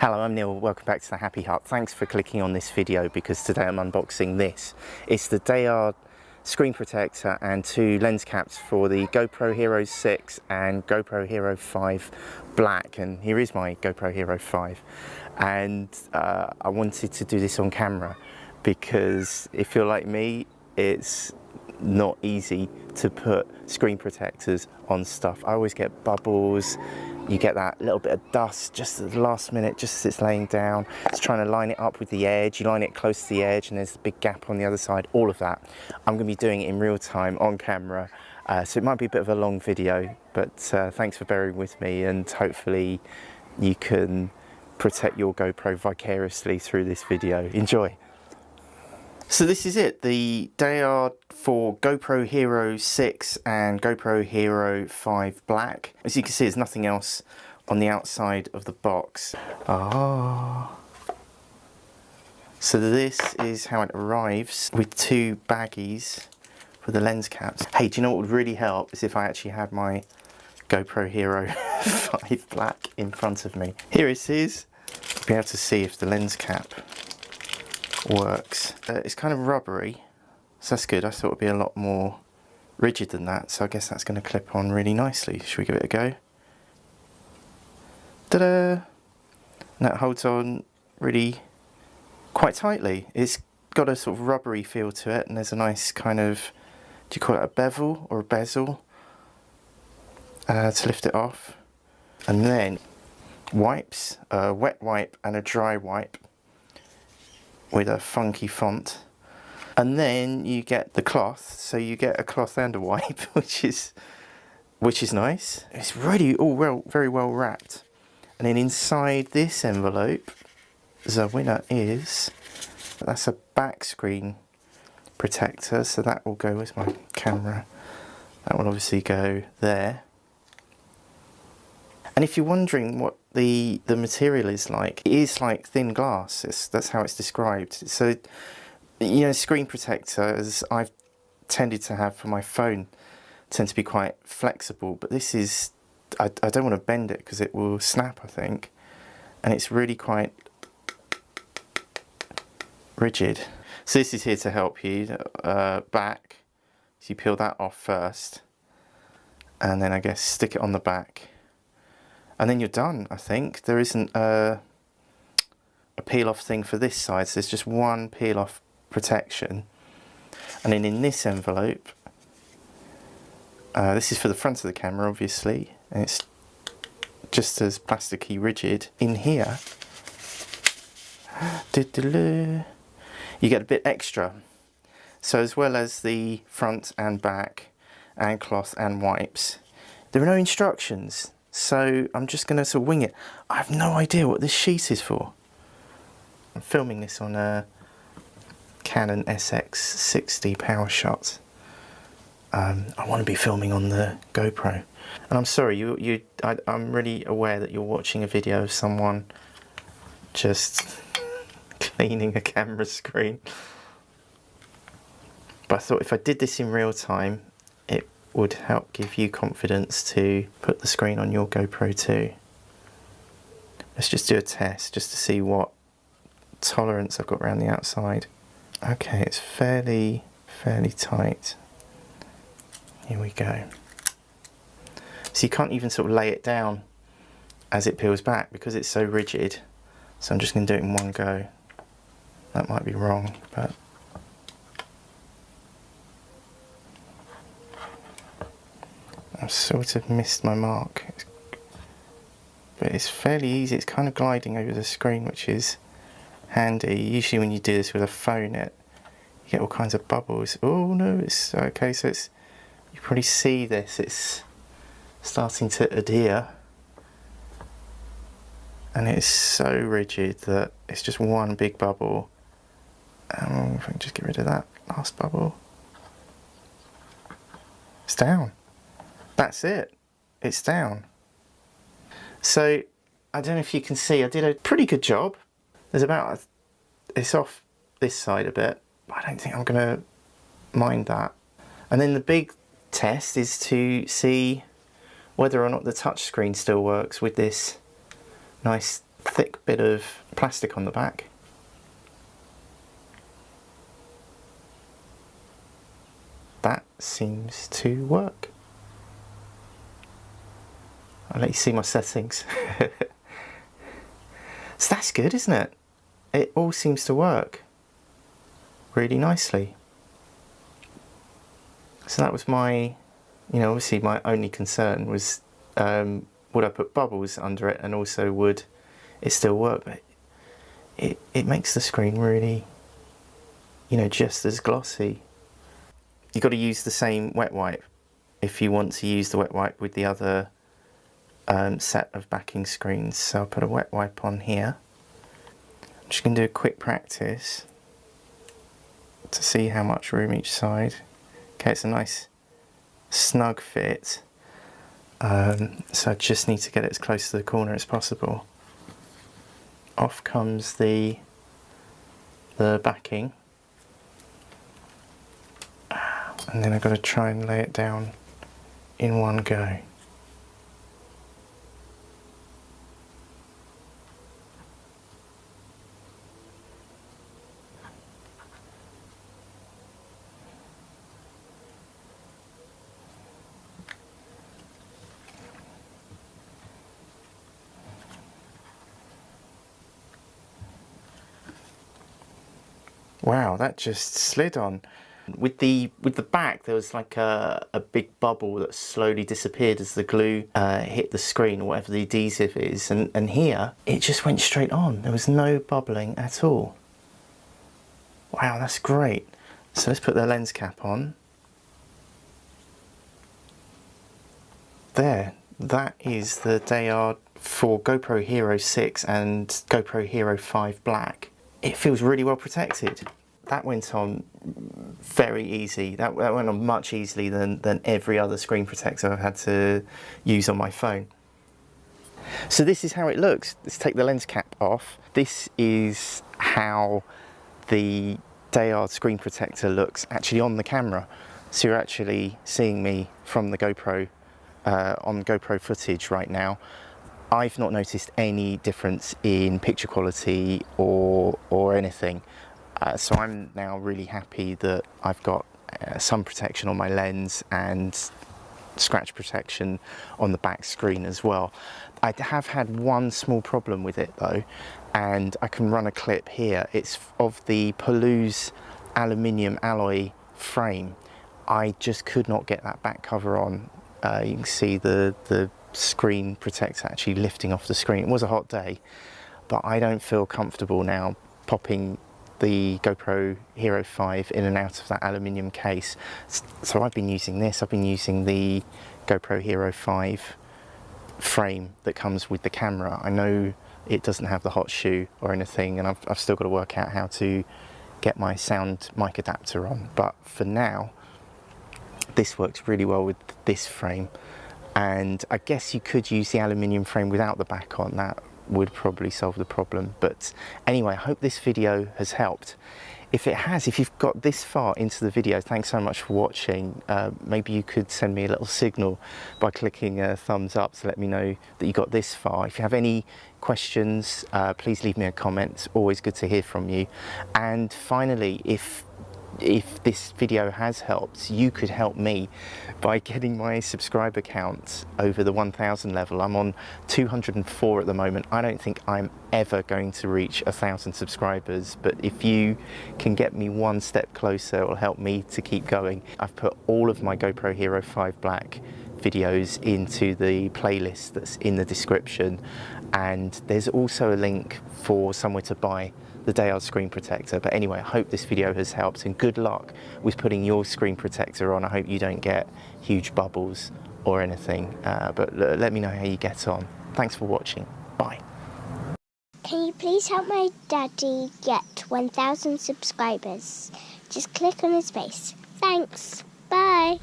Hello, I'm Neil. Welcome back to the Happy Hut. Thanks for clicking on this video because today I'm unboxing this. It's the Dayard screen protector and two lens caps for the GoPro Hero 6 and GoPro Hero 5 Black. And here is my GoPro Hero 5. And uh, I wanted to do this on camera because if you're like me, it's not easy to put screen protectors on stuff. I always get bubbles, you get that little bit of dust just at the last minute, just as it's laying down. It's trying to line it up with the edge. You line it close to the edge and there's a big gap on the other side, all of that. I'm gonna be doing it in real time on camera. Uh, so it might be a bit of a long video, but uh, thanks for bearing with me and hopefully you can protect your GoPro vicariously through this video. Enjoy. So this is it, the Dayard for GoPro Hero 6 and GoPro Hero 5 Black. As you can see, there's nothing else on the outside of the box. Ah. So this is how it arrives with two baggies for the lens caps. Hey, do you know what would really help is if I actually had my GoPro Hero 5 Black in front of me. Here it is. Be able to see if the lens cap works. Uh, it's kind of rubbery, so that's good. I thought it would be a lot more rigid than that, so I guess that's going to clip on really nicely. Should we give it a go? Ta-da! that holds on really quite tightly. It's got a sort of rubbery feel to it, and there's a nice kind of, do you call it a bevel or a bezel? Uh, to lift it off. And then wipes, a wet wipe and a dry wipe with a funky font. And then you get the cloth, so you get a cloth and a wipe, which is which is nice. It's really all well, very well wrapped. And then inside this envelope, the winner is, that's a back screen protector, so that will go with my camera. That will obviously go there. And if you're wondering what the, the material is like, it is like thin glass. It's, that's how it's described. So, you know, screen protectors I've tended to have for my phone tend to be quite flexible, but this is, I, I don't want to bend it because it will snap, I think. And it's really quite rigid. So this is here to help you. Uh, back, so you peel that off first. And then I guess stick it on the back and then you're done I think. There isn't a, a peel off thing for this side. So there's just one peel off protection. And then in this envelope uh, this is for the front of the camera obviously. And it's just as plasticky rigid in here. You get a bit extra. So as well as the front and back and cloth and wipes there are no instructions so I'm just going to sort of wing it. I have no idea what this sheet is for. I'm filming this on a Canon SX60 PowerShot. Um, I want to be filming on the GoPro. And I'm sorry, you, you, I, I'm really aware that you're watching a video of someone just cleaning a camera screen. But I thought if I did this in real time, it would help give you confidence to put the screen on your GoPro too. Let's just do a test just to see what tolerance I've got around the outside. Okay, it's fairly, fairly tight. Here we go. So you can't even sort of lay it down as it peels back because it's so rigid. So I'm just going to do it in one go. That might be wrong, but I've sort of missed my mark. But it's fairly easy, it's kind of gliding over the screen which is handy. Usually when you do this with a phone it you get all kinds of bubbles. Oh no, it's okay, so it's you probably see this, it's starting to adhere and it's so rigid that it's just one big bubble. Um, if I can just get rid of that last bubble. It's down that's it. It's down. So I don't know if you can see, I did a pretty good job. There's about, a, it's off this side a bit, but I don't think I'm to mind that. And then the big test is to see whether or not the touchscreen still works with this nice thick bit of plastic on the back. That seems to work. I'll let you see my settings. so that's good, isn't it? It all seems to work really nicely. So that was my, you know, obviously my only concern was um, would I put bubbles under it and also would it still work? But it, it makes the screen really, you know, just as glossy. You've got to use the same wet wipe if you want to use the wet wipe with the other um, set of backing screens. So I'll put a wet wipe on here. I'm just going to do a quick practice to see how much room each side. Okay, it's a nice snug fit. Um, so I just need to get it as close to the corner as possible. Off comes the the backing. And then I've got to try and lay it down in one go. Wow, that just slid on. With the with the back, there was like a, a big bubble that slowly disappeared as the glue uh, hit the screen or whatever the adhesive is. And, and here, it just went straight on. There was no bubbling at all. Wow, that's great. So let's put the lens cap on. There, that is the Dayard for GoPro Hero 6 and GoPro Hero 5 Black. It feels really well protected that went on very easy. That, that went on much easily than, than every other screen protector I've had to use on my phone. So this is how it looks. Let's take the lens cap off. This is how the Dayard screen protector looks actually on the camera. So you're actually seeing me from the GoPro, uh, on GoPro footage right now. I've not noticed any difference in picture quality or, or anything. Uh, so I'm now really happy that I've got uh, some protection on my lens and scratch protection on the back screen as well. I have had one small problem with it though and I can run a clip here. It's of the Pelouse aluminium alloy frame. I just could not get that back cover on. Uh, you can see the, the screen protector actually lifting off the screen. It was a hot day, but I don't feel comfortable now popping the GoPro Hero 5 in and out of that aluminium case. So I've been using this, I've been using the GoPro Hero 5 frame that comes with the camera. I know it doesn't have the hot shoe or anything and I've, I've still got to work out how to get my sound mic adapter on but for now this works really well with this frame and I guess you could use the aluminium frame without the back on that would probably solve the problem. But anyway, I hope this video has helped. If it has, if you've got this far into the video, thanks so much for watching. Uh, maybe you could send me a little signal by clicking a thumbs up to let me know that you got this far. If you have any questions, uh, please leave me a comment. Always good to hear from you. And finally, if if this video has helped, you could help me by getting my subscriber count over the 1000 level. I'm on 204 at the moment. I don't think I'm ever going to reach a thousand subscribers, but if you can get me one step closer, it will help me to keep going. I've put all of my GoPro Hero 5 Black videos into the playlist that's in the description and there's also a link for somewhere to buy the Dayard screen protector. But anyway, I hope this video has helped and good luck with putting your screen protector on. I hope you don't get huge bubbles or anything, uh, but let me know how you get on. Thanks for watching. Bye. Can you please help my daddy get 1,000 subscribers? Just click on his face. Thanks. Bye.